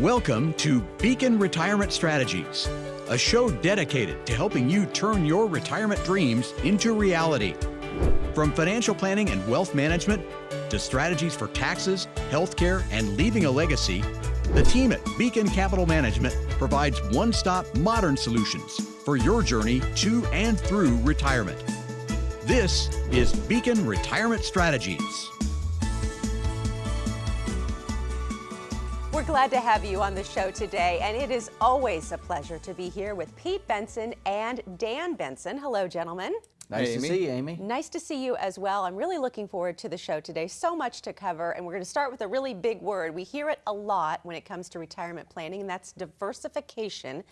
Welcome to Beacon Retirement Strategies, a show dedicated to helping you turn your retirement dreams into reality. From financial planning and wealth management to strategies for taxes, healthcare, and leaving a legacy, the team at Beacon Capital Management provides one stop modern solutions for your journey to and through retirement. This is Beacon Retirement Strategies. We're glad to have you on the show today, and it is always a pleasure to be here with Pete Benson and Dan Benson. Hello, gentlemen. Nice Hey, to see you, Amy. Nice to see you as well. I'm really looking forward to the show today. So much to cover, and we're going to start with a really big word. We hear it a lot when it comes to retirement planning, and that's diversification.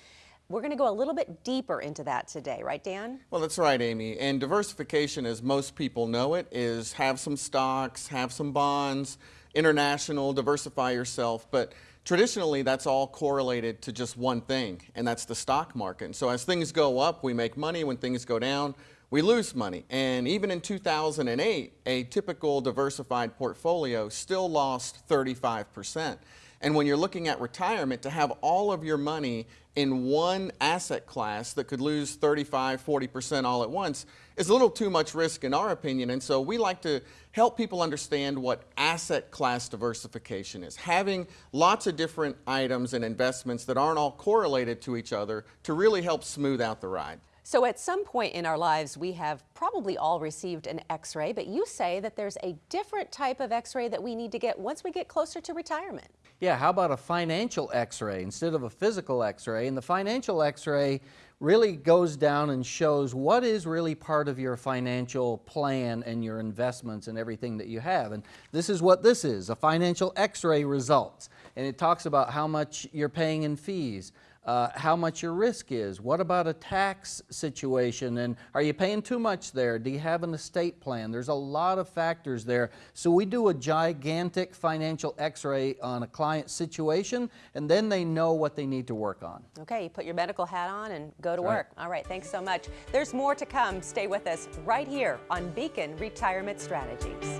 We're going to go a little bit deeper into that today, right, Dan? Well, that's right, Amy. And diversification, as most people know it, is have some stocks, have some bonds, international, diversify yourself. But traditionally, that's all correlated to just one thing, and that's the stock market. And so as things go up, we make money. When things go down, we lose money. And even in 2008, a typical diversified portfolio still lost 35%. And when you're looking at retirement, to have all of your money in one asset class that could lose 35, 40% all at once is a little too much risk in our opinion. And so we like to help people understand what asset class diversification is. Having lots of different items and investments that aren't all correlated to each other to really help smooth out the ride. So, at some point in our lives, we have probably all received an x ray, but you say that there's a different type of x ray that we need to get once we get closer to retirement. Yeah, how about a financial x-ray instead of a physical x-ray? And the financial x-ray really goes down and shows what is really part of your financial plan and your investments and everything that you have. And this is what this is, a financial x-ray results. And it talks about how much you're paying in fees, uh, how much your risk is. What about a tax situation? And are you paying too much there? Do you have an estate plan? There's a lot of factors there. So we do a gigantic financial x-ray on a client situation, and then they know what they need to work on. Okay, you put your medical hat on and go to Right. work. All right, thanks so much. There's more to come. Stay with us right here on Beacon Retirement Strategies.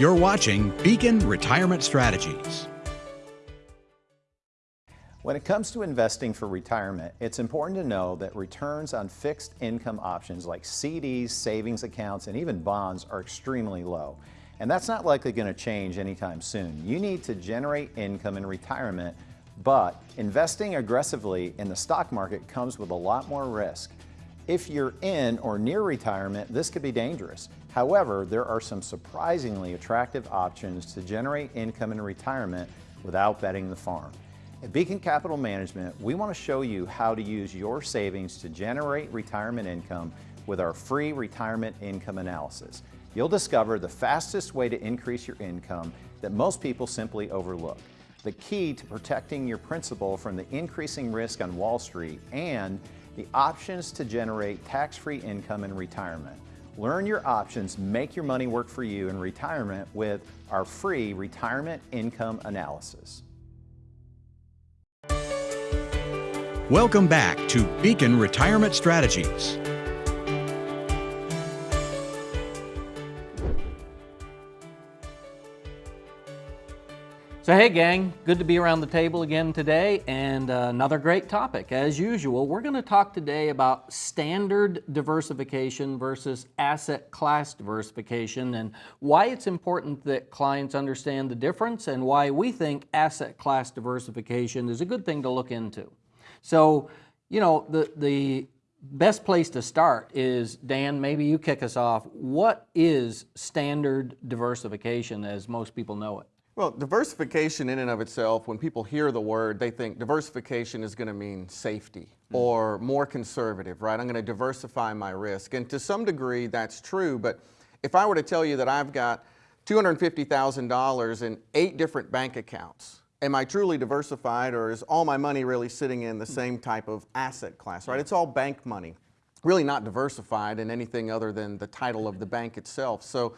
You're watching Beacon Retirement Strategies. When it comes to investing for retirement, it's important to know that returns on fixed income options like CDs, savings accounts, and even bonds are extremely low. And that's not likely going to change anytime soon. You need to generate income in retirement, but investing aggressively in the stock market comes with a lot more risk. If you're in or near retirement, this could be dangerous. However, there are some surprisingly attractive options to generate income in retirement without betting the farm. At Beacon Capital Management, we want to show you how to use your savings to generate retirement income with our free retirement income analysis. You'll discover the fastest way to increase your income that most people simply overlook. The key to protecting your principal from the increasing risk on Wall Street and the options to generate tax-free income in retirement. Learn your options, make your money work for you in retirement with our free retirement income analysis. Welcome back to Beacon Retirement Strategies. So hey gang, good to be around the table again today and uh, another great topic. As usual, we're going to talk today about standard diversification versus asset class diversification and why it's important that clients understand the difference and why we think asset class diversification is a good thing to look into. So, you know, the, the best place to start is, Dan, maybe you kick us off. What is standard diversification as most people know it? Well, diversification in and of itself, when people hear the word, they think diversification is going to mean safety hmm. or more conservative, right? I'm going to diversify my risk. And to some degree, that's true. But if I were to tell you that I've got $250,000 in eight different bank accounts, am I truly diversified or is all my money really sitting in the same type of asset class, right? It's all bank money, really not diversified in anything other than the title of the bank itself. So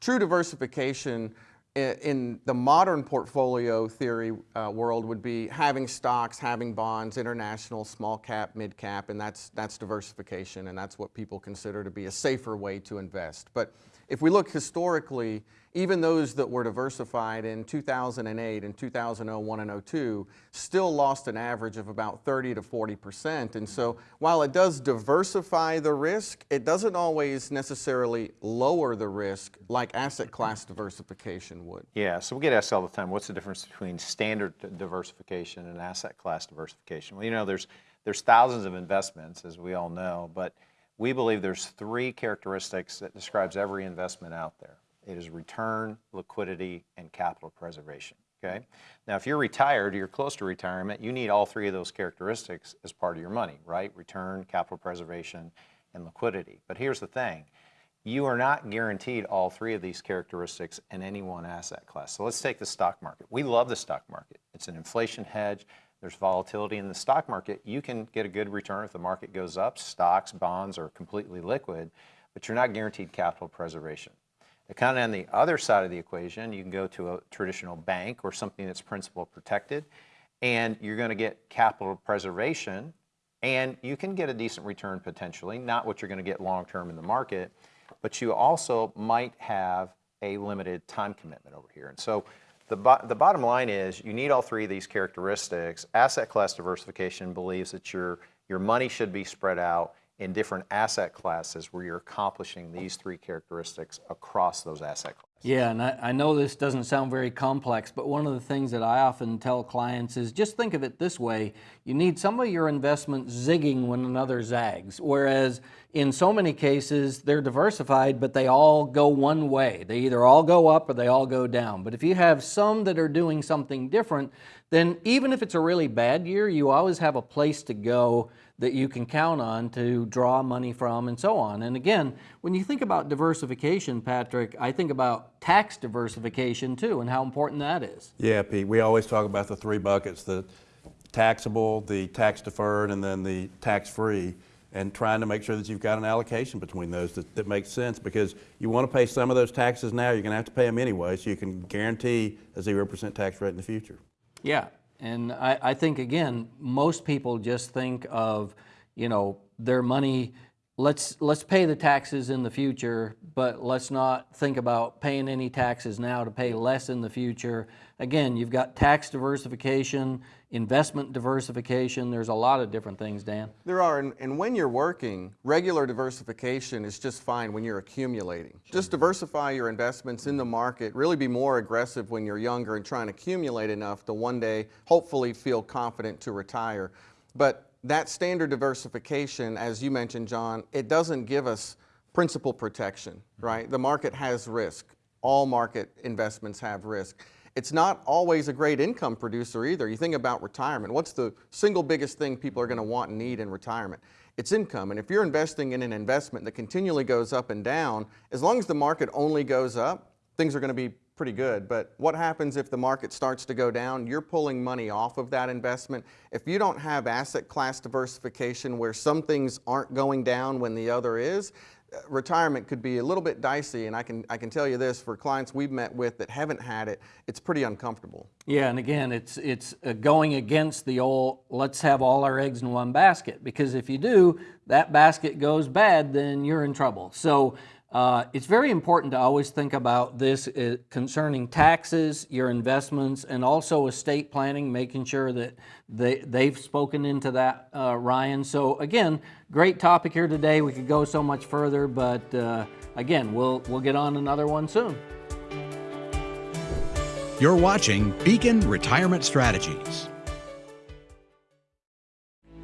true diversification in the modern portfolio theory uh, world would be having stocks, having bonds, international, small cap, mid cap, and that's, that's diversification, and that's what people consider to be a safer way to invest. But if we look historically, even those that were diversified in 2008 and 2001 and 02 still lost an average of about 30 to 40 percent. And so while it does diversify the risk, it doesn't always necessarily lower the risk like asset class diversification would. Yeah, so we get asked all the time, what's the difference between standard diversification and asset class diversification? Well, you know, there's, there's thousands of investments, as we all know, but we believe there's three characteristics that describes every investment out there. It is return, liquidity, and capital preservation. Okay. Now, if you're retired, you're close to retirement, you need all three of those characteristics as part of your money, right? Return, capital preservation, and liquidity. But here's the thing. You are not guaranteed all three of these characteristics in any one asset class. So let's take the stock market. We love the stock market. It's an inflation hedge. There's volatility in the stock market. You can get a good return if the market goes up. Stocks, bonds are completely liquid, but you're not guaranteed capital preservation. Kind of on the other side of the equation, you can go to a traditional bank or something that's principal protected, and you're going to get capital preservation, and you can get a decent return potentially, not what you're going to get long term in the market, but you also might have a limited time commitment over here. And so the, bo the bottom line is you need all three of these characteristics. Asset class diversification believes that your, your money should be spread out in different asset classes where you're accomplishing these three characteristics across those asset classes. Yeah, and I, I, know this doesn't sound very complex, but one of the things that I often tell clients is just think of it this way. You need some of your investments zigging when another zags, whereas in so many cases they're diversified, but they all go one way. They either all go up or they all go down. But if you have some that are doing something different, then even if it's a really bad year, you always have a place to go that you can count on to draw money from and so on. And again, when you think about diversification, Patrick, I think about tax diversification too and how important that is. Yeah, Pete, we always talk about the three buckets, the taxable, the tax deferred, and then the tax free and trying to make sure that you've got an allocation between those that, that makes sense because you want to pay some of those taxes now, you're going to have to pay them anyway, so you can guarantee a 0% tax rate in the future. Yeah, and I, I think, again, most people just think of, you know, their money, let's, let's pay the taxes in the future, but let's not think about paying any taxes now to pay less in the future. Again, you've got tax diversification, investment diversification. There's a lot of different things, Dan. There are, and, and, when you're working, regular diversification is just fine when you're accumulating. Just diversify your investments in the market, really be more aggressive when you're younger and trying to accumulate enough to one day hopefully feel confident to retire. But that standard diversification, as you mentioned, John, it doesn't give us principal protection, mm-hmm. right? The market has risk. All market investments have risk. It's not always a great income producer either. You think about retirement. What's the single biggest thing people are going to want and need in retirement? It's income. And if you're investing in an investment that continually goes up and down, as long as the market only goes up, things are going to be pretty good. But what happens if the market starts to go down? You're pulling money off of that investment. If you don't have asset class diversification where some things aren't going down when the other is, retirement could be a little bit dicey and I can, I can tell you this for clients we've met with that haven't had it, it's pretty uncomfortable. Yeah, and again, it's, it's going against the old, let's have all our eggs in one basket because if you do, that basket goes bad, then you're in trouble. So uh, it's very important to always think about this uh, concerning taxes, your investments, and also estate planning, making sure that they, they've spoken into that, uh, Ryan. So again, great topic here today. We could go so much further, but uh, again, we'll, we'll get on another one soon. You're watching Beacon Retirement Strategies.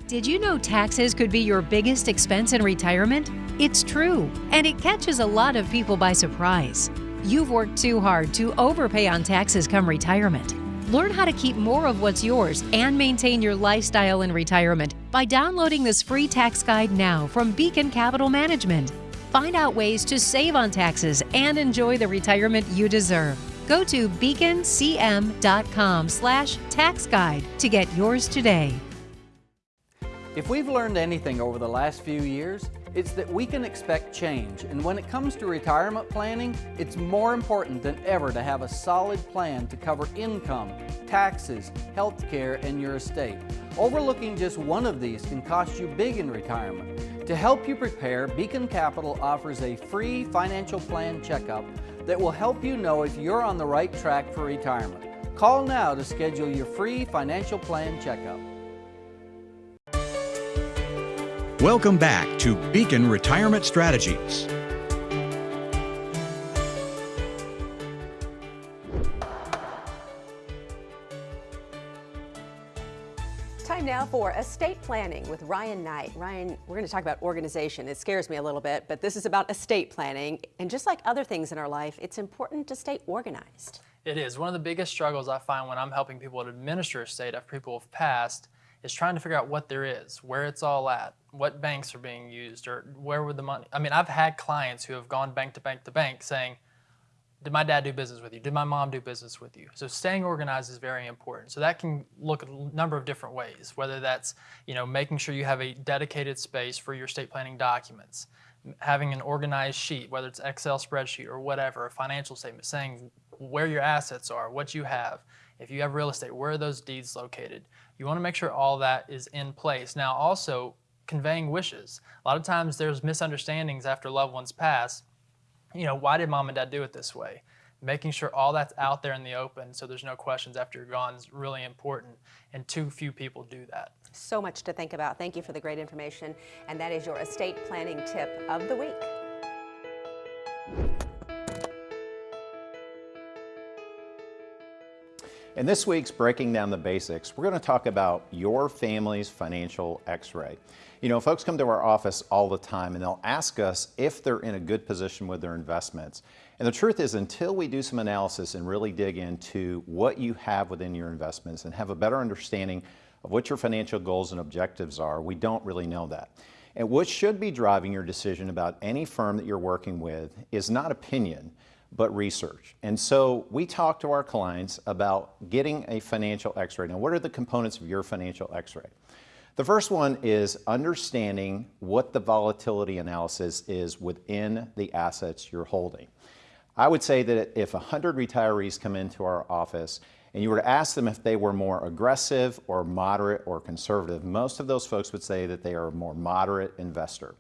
Did you know taxes could be your biggest expense in retirement? It's true, and it catches a lot of people by surprise. You've worked too hard to overpay on taxes come retirement. Learn how to keep more of what's yours and maintain your lifestyle in retirement by downloading this free tax guide now from Beacon Capital Management. Find out ways to save on taxes and enjoy the retirement you deserve. Go to beaconcm.com slash tax guide to get yours today. If we've learned anything over the last few years, it's that we can expect change. And when it comes to retirement planning, it's more important than ever to have a solid plan to cover income, taxes, health care, and your estate. Overlooking just one of these can cost you big in retirement. To help you prepare, Beacon Capital offers a free financial plan checkup that will help you know if you're on the right track for retirement. Call now to schedule your free financial plan checkup. Welcome back to Beacon Retirement Strategies. Time now for estate planning with Ryan Knight. Ryan, we're going to talk about organization. It scares me a little bit, but this is about estate planning. And just like other things in our life, it's important to stay organized. It is. One of the biggest struggles I find when I'm helping people to administer estate after people have passed is trying to figure out what there is, where it's all at, what banks are being used, or where would the money. I mean, I've had clients who have gone bank to bank to bank saying, did my dad do business with you? Did my mom do business with you? So staying organized is very important. So that can look a number of different ways, whether that's you know making sure you have a dedicated space for your estate planning documents, having an organized sheet, whether it's Excel spreadsheet or whatever, a financial statement saying where your assets are, what you have. If you have real estate, where are those deeds located? You want to make sure all that is in place. Now also conveying wishes. A lot of times there's misunderstandings after loved ones pass you know, why did mom and dad do it this way? Making sure all that's out there in the open so there's no questions after you're gone is really important, and too few people do that. So much to think about. Thank you for the great information. And that is your estate planning tip of the week. In this week's Breaking Down the Basics, we're going to talk about your family's financial x-ray. You know, folks come to our office all the time and they'll ask us if they're in a good position with their investments. And the truth is until we do some analysis and really dig into what you have within your investments and have a better understanding of what your financial goals and objectives are, we don't really know that. And what should be driving your decision about any firm that you're working with is not opinion, but research. And so we talk to our clients about getting a financial x-ray. Now, what are the components of your financial x-ray? The first one is understanding what the volatility analysis is within the assets you're holding. I would say that if 100 retirees come into our office and you were to ask them if they were more aggressive or moderate or conservative, most of those folks would say that they are a more moderate investor.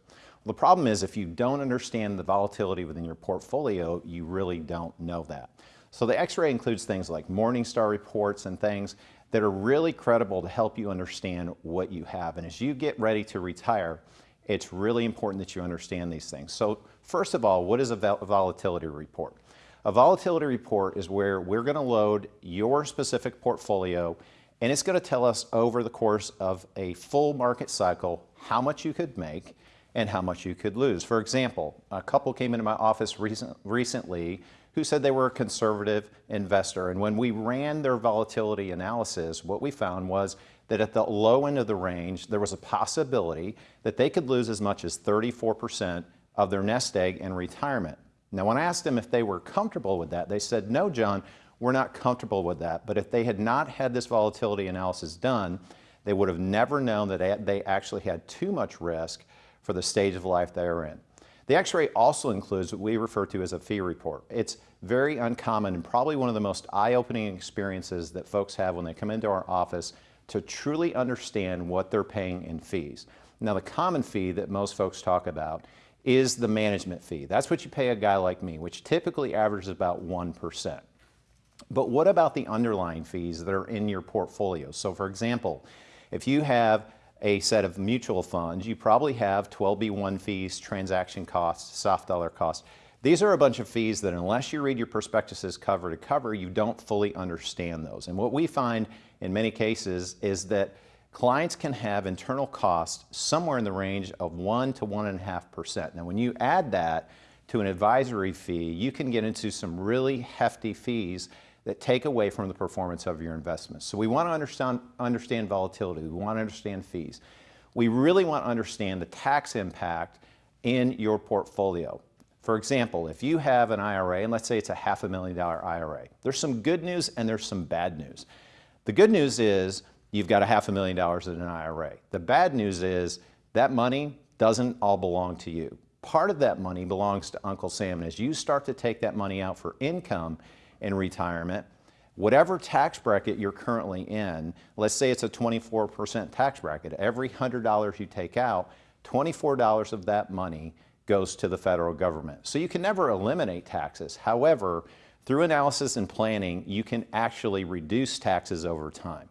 The problem is if you don't understand the volatility within your portfolio, you really don't know that. So the x-ray includes things like Morningstar reports and things that are really credible to help you understand what you have. And as you get ready to retire, it's really important that you understand these things. So first of all, what is a volatility report? A volatility report is where we're going to load your specific portfolio and it's going to tell us over the course of a full market cycle how much you could make and how much you could lose. For example, a couple came into my office recent, recently who said they were a conservative investor. And when we ran their volatility analysis, what we found was that at the low end of the range, there was a possibility that they could lose as much as 34% of their nest egg in retirement. Now, when I asked them if they were comfortable with that, they said, no, John, we're not comfortable with that. But if they had not had this volatility analysis done, they would have never known that they actually had too much risk for the stage of life they are in. The x-ray also includes what we refer to as a fee report. It's very uncommon and probably one of the most eye-opening experiences that folks have when they come into our office to truly understand what they're paying in fees. Now the common fee that most folks talk about is the management fee. That's what you pay a guy like me, which typically averages about 1%. But what about the underlying fees that are in your portfolio? So for example, if you have a set of mutual funds, you probably have 12B1 fees, transaction costs, soft dollar costs. These are a bunch of fees that unless you read your prospectuses cover to cover, you don't fully understand those. And what we find in many cases is that clients can have internal costs somewhere in the range of 1 to 1.5%. Now when you add that to an advisory fee, you can get into some really hefty fees that take away from the performance of your investments. So we want to understand, understand volatility. We want to understand fees. We really want to understand the tax impact in your portfolio. For example, if you have an IRA, and let's say it's a half a million dollar IRA, there's some good news and there's some bad news. The good news is you've got a half a million dollars in an IRA. The bad news is that money doesn't all belong to you. Part of that money belongs to Uncle Sam. And as you start to take that money out for income, in retirement, whatever tax bracket you're currently in, let's say it's a 24% tax bracket, every $100 you take out, $24 of that money goes to the federal government. So you can never eliminate taxes. However, through analysis and planning, you can actually reduce taxes over time.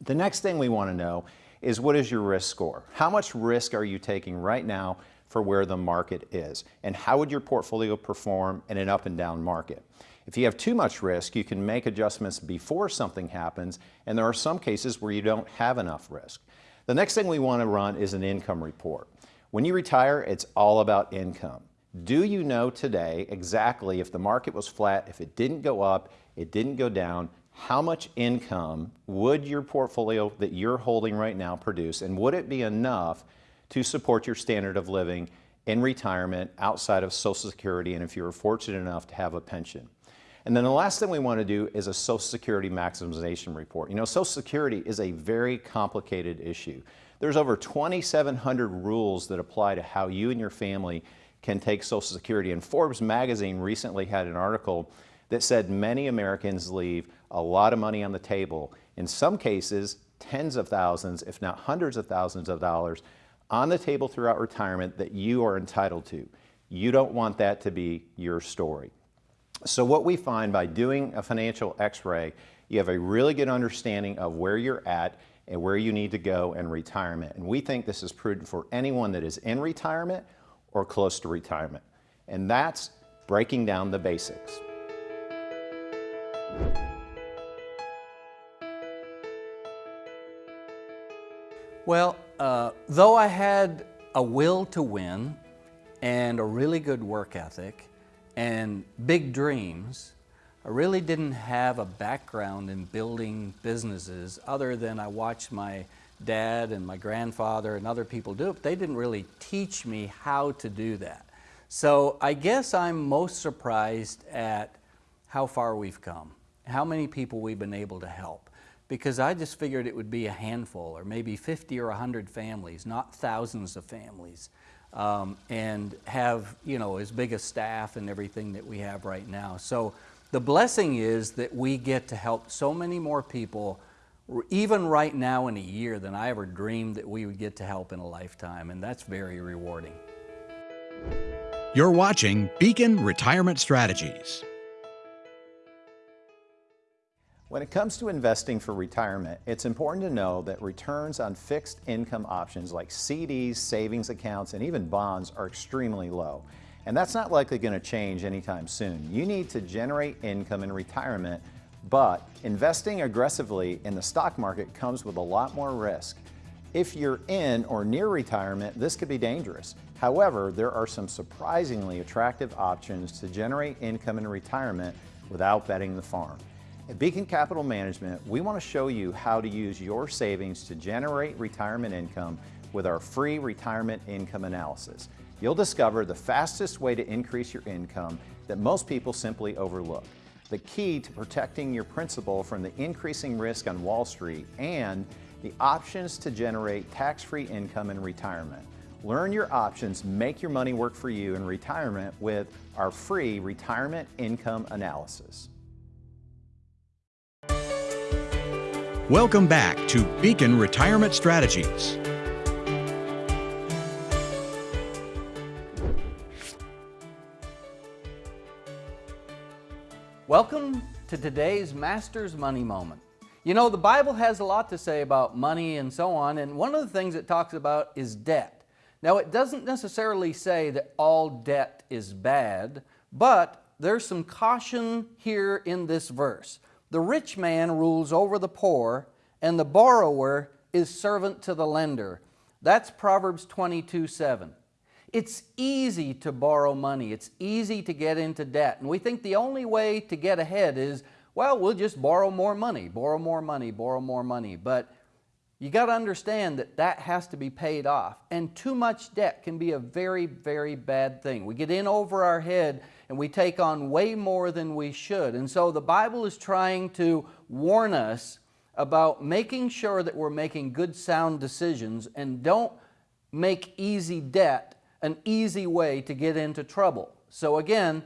The next thing we want to know is what is your risk score? How much risk are you taking right now for where the market is? And how would your portfolio perform in an up and down market? If you have too much risk, you can make adjustments before something happens, and there are some cases where you don't have enough risk. The next thing we want to run is an income report. When you retire, it's all about income. Do you know today exactly if the market was flat, if it didn't go up, it didn't go down, how much income would your portfolio that you're holding right now produce, and would it be enough to support your standard of living in retirement outside of Social Security and if you were fortunate enough to have a pension? And then the last thing we want to do is a Social Security maximization report. You know, Social Security is a very complicated issue. There's over 2,700 rules that apply to how you and your family can take Social Security. And Forbes magazine recently had an article that said many Americans leave a lot of money on the table. In some cases, tens of thousands, if not hundreds of thousands of dollars on the table throughout retirement that you are entitled to. You don't want that to be your story. So what we find by doing a financial x-ray, you have a really good understanding of where you're at and where you need to go in retirement. And we think this is prudent for anyone that is in retirement or close to retirement. And that's breaking down the basics. Well, uh, though I had a will to win and a really good work ethic and big dreams, I really didn't have a background in building businesses other than I watched my dad and my grandfather and other people do it. They didn't really teach me how to do that. So I guess I'm most surprised at how far we've come, how many people we've been able to help. Because I just figured it would be a handful or maybe 50 or 100 families, not thousands of families. Um, and have, you know, as big a staff and everything that we have right now. So the blessing is that we get to help so many more people even right now in a year than I ever dreamed that we would get to help in a lifetime, and that's very rewarding. You're watching Beacon Retirement Strategies. When it comes to investing for retirement, it's important to know that returns on fixed income options like CDs, savings accounts, and even bonds are extremely low. And that's not likely going to change anytime soon. You need to generate income in retirement but investing aggressively in the stock market comes with a lot more risk. If you're in or near retirement, this could be dangerous. However, there are some surprisingly attractive options to generate income in retirement without betting the farm. At Beacon Capital Management, we want to show you how to use your savings to generate retirement income with our free retirement income analysis. You'll discover the fastest way to increase your income that most people simply overlook the key to protecting your principal from the increasing risk on Wall Street and the options to generate tax-free income in retirement. Learn your options, make your money work for you in retirement with our free retirement income analysis. Welcome back to Beacon Retirement Strategies. Welcome to today's Master's Money Moment. You know, the Bible has a lot to say about money and so on, and one of the things it talks about is debt. Now, it doesn't necessarily say that all debt is bad, but there's some caution here in this verse. The rich man rules over the poor, and the borrower is servant to the lender. That's Proverbs 22 7. It's easy to borrow money. It's easy to get into debt. And we think the only way to get ahead is, well, we'll just borrow more money, borrow more money, borrow more money. But you got to understand that that has to be paid off. And too much debt can be a very, very bad thing. We get in over our head and we take on way more than we should. And so the Bible is trying to warn us about making sure that we're making good, sound decisions and don't make easy debt an easy way to get into trouble. So again,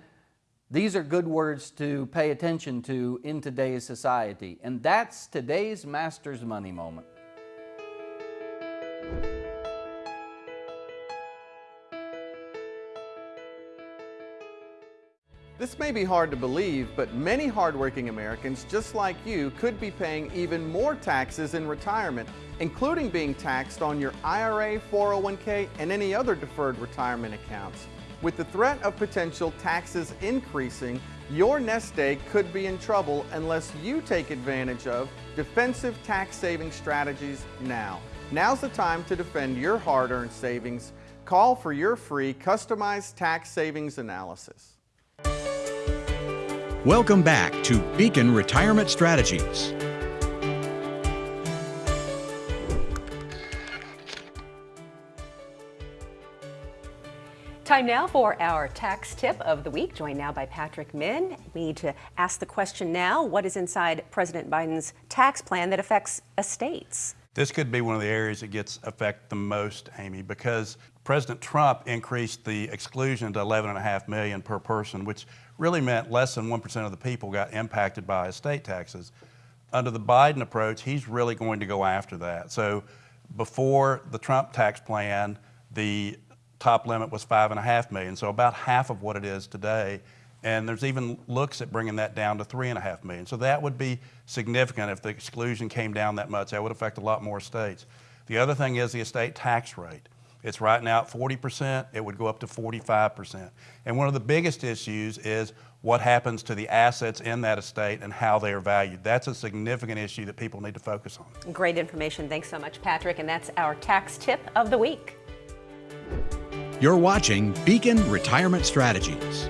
these are good words to pay attention to in today's society. And that's today's Master's Money Moment. This may be hard to believe, but many hardworking Americans just like you could be paying even more taxes in retirement, including being taxed on your IRA, 401k, and any other deferred retirement accounts. With the threat of potential taxes increasing, your nest egg could be in trouble unless you take advantage of defensive tax saving strategies now. Now's the time to defend your hard-earned savings. Call for your free customized tax savings analysis. Welcome back to Beacon Retirement Strategies. Time now for our tax tip of the week, joined now by Patrick Min. We need to ask the question now what is inside President Biden's tax plan that affects estates? This could be one of the areas that gets affected the most, Amy, because President Trump increased the exclusion to 11.5 million per person, which really meant less than 1% of the people got impacted by estate taxes. Under the Biden approach, he's really going to go after that. So before the Trump tax plan, the top limit was five and a half million, so about half of what it is today. And there's even looks at bringing that down to three and a half million. So that would be significant if the exclusion came down that much. That would affect a lot more states. The other thing is the estate tax rate. It's right now at 40%, it would go up to 45%. And one of the biggest issues is what happens to the assets in that estate and how they are valued. That's a significant issue that people need to focus on. Great information. Thanks so much, Patrick. And that's our tax tip of the week. You're watching Beacon Retirement Strategies.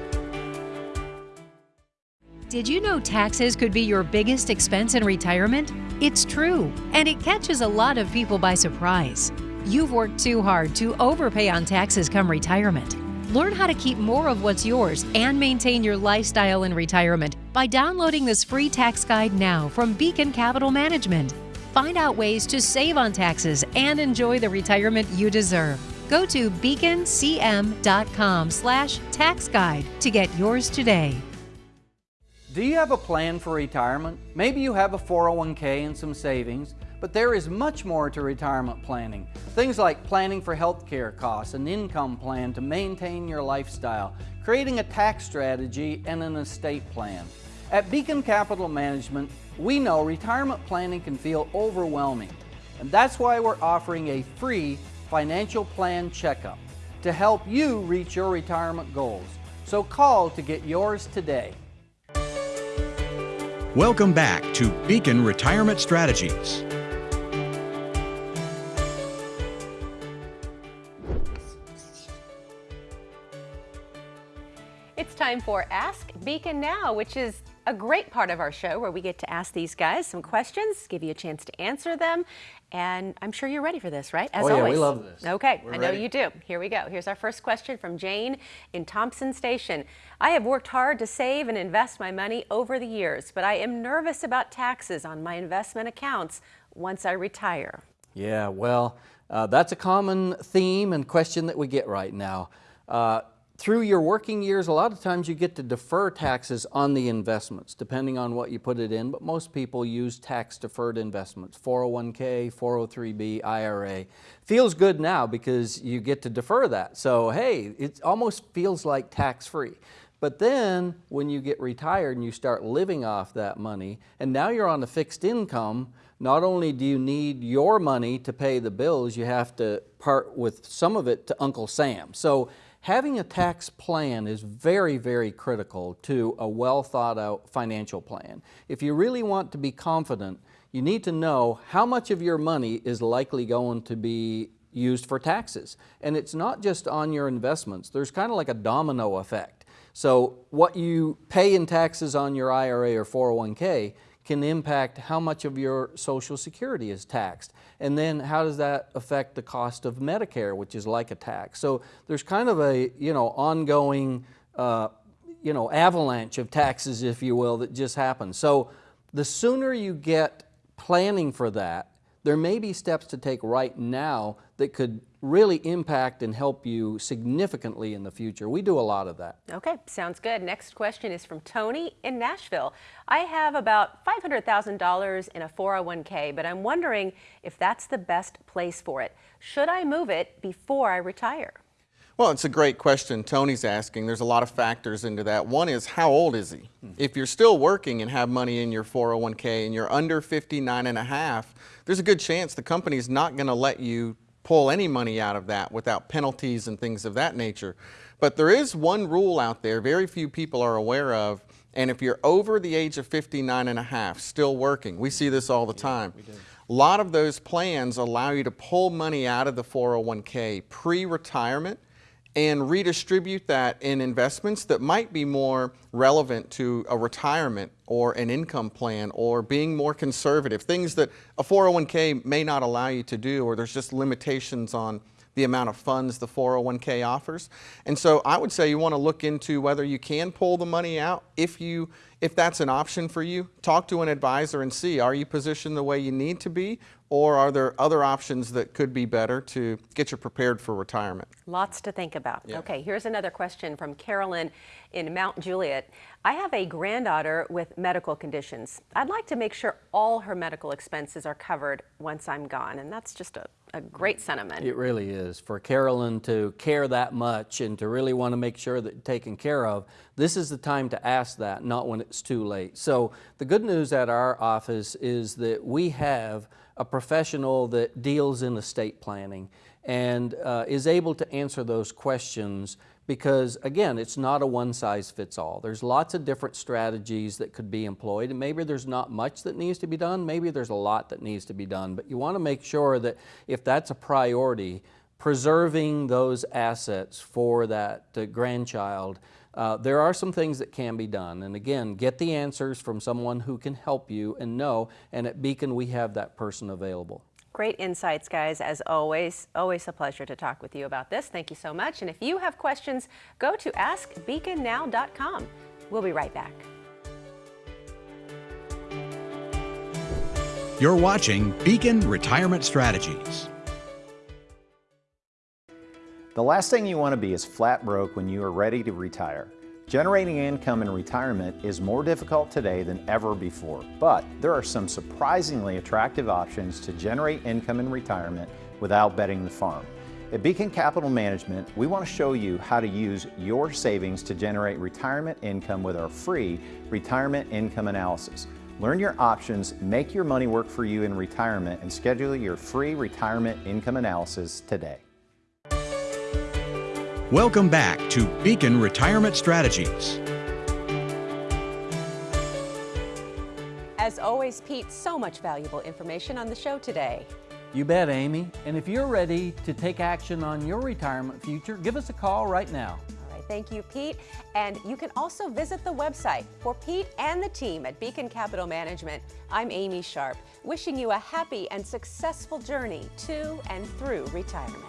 Did you know taxes could be your biggest expense in retirement? It's true, and it catches a lot of people by surprise. You've worked too hard to overpay on taxes come retirement. Learn how to keep more of what's yours and maintain your lifestyle in retirement by downloading this free tax guide now from Beacon Capital Management. Find out ways to save on taxes and enjoy the retirement you deserve. Go to beaconcm.com slash tax guide to get yours today. Do you have a plan for retirement? Maybe you have a 401k and some savings, but there is much more to retirement planning. Things like planning for health care costs, an income plan to maintain your lifestyle, creating a tax strategy, and an estate plan. At Beacon Capital Management, we know retirement planning can feel overwhelming, and that's why we're offering a free financial plan checkup to help you reach your retirement goals. So call to get yours today. Welcome back to Beacon Retirement Strategies. Time for Ask Beacon Now, which is a great part of our show where we get to ask these guys some questions, give you a chance to answer them, and I'm sure you're ready for this, right? As oh, yeah, always. we love this. Okay, We're I know ready. you do. Here we go. Here's our first question from Jane in Thompson Station. I have worked hard to save and invest my money over the years, but I am nervous about taxes on my investment accounts once I retire. Yeah, well, uh, that's a common theme and question that we get right now. Uh, through your working years, a lot of times you get to defer taxes on the investments, depending on what you put it in, but most people use tax-deferred investments, 401k, 403b, IRA. Feels good now because you get to defer that. So, hey, it almost feels like tax-free. But then when you get retired and you start living off that money, and now you're on a fixed income, not only do you need your money to pay the bills, you have to part with some of it to Uncle Sam. So Having a tax plan is very, very critical to a well thought out financial plan. If you really want to be confident, you need to know how much of your money is likely going to be used for taxes. And it's not just on your investments, there's kind of like a domino effect. So what you pay in taxes on your IRA or 401k can impact how much of your Social Security is taxed. And then how does that affect the cost of Medicare, which is like a tax? So there's kind of a you know ongoing uh, you know avalanche of taxes, if you will, that just happens. So the sooner you get planning for that, there may be steps to take right now that could really impact and help you significantly in the future. We do a lot of that. Okay, sounds good. Next question is from Tony in Nashville. I have about $500,000 in a 401k, but I'm wondering if that's the best place for it. Should I move it before I retire? Well, it's a great question Tony's asking. There's a lot of factors into that. One is how old is he? Hmm. If you're still working and have money in your 401k and you're under 59 and a half, there's a good chance the company's not going to let you pull any money out of that without penalties and things of that nature. But there is one rule out there very few people are aware of, and if you're over the age of 59 and a half, still working, we see this all the time. A lot of those plans allow you to pull money out of the 401k pre-retirement and redistribute that in investments that might be more relevant to a retirement or an income plan or being more conservative, things that a 401k may not allow you to do or there's just limitations on the amount of funds the 401k offers. And so I would say you want to look into whether you can pull the money out if you if that's an option for you. Talk to an advisor and see are you positioned the way you need to be or are there other options that could be better to get you prepared for retirement? Lots to think about. Yeah. Okay, here's another question from Carolyn in Mount Juliet. I have a granddaughter with medical conditions. I'd like to make sure all her medical expenses are covered once I'm gone, and that's just a, a great sentiment. It really is. For Carolyn to care that much and to really want to make sure that taken care of, this is the time to ask that, not when it's too late. So the good news at our office is that we have a professional that deals in estate planning and uh, is able to answer those questions because again, it's not a one size fits all. There's lots of different strategies that could be employed and maybe there's not much that needs to be done, maybe there's a lot that needs to be done, but you want to make sure that if that's a priority, preserving those assets for that uh, grandchild, uh, there are some things that can be done. And again, get the answers from someone who can help you and know, and at Beacon we have that person available. Great insights, guys, as always. Always a pleasure to talk with you about this. Thank you so much. And if you have questions, go to askbeaconnow.com. We'll be right back. You're watching Beacon Retirement Strategies. The last thing you want to be is flat broke when you are ready to retire. Generating income in retirement is more difficult today than ever before, but there are some surprisingly attractive options to generate income in retirement without betting the farm. At Beacon Capital Management, we want to show you how to use your savings to generate retirement income with our free retirement income analysis. Learn your options, make your money work for you in retirement, and schedule your free retirement income analysis today. Welcome back to Beacon Retirement Strategies. As always, Pete, so much valuable information on the show today. You bet, Amy. And if you're ready to take action on your retirement future, give us a call right now. All right, thank you, Pete. And you can also visit the website for Pete and the team at Beacon Capital Management. I'm Amy Sharp, wishing you a happy and successful journey to and through retirement.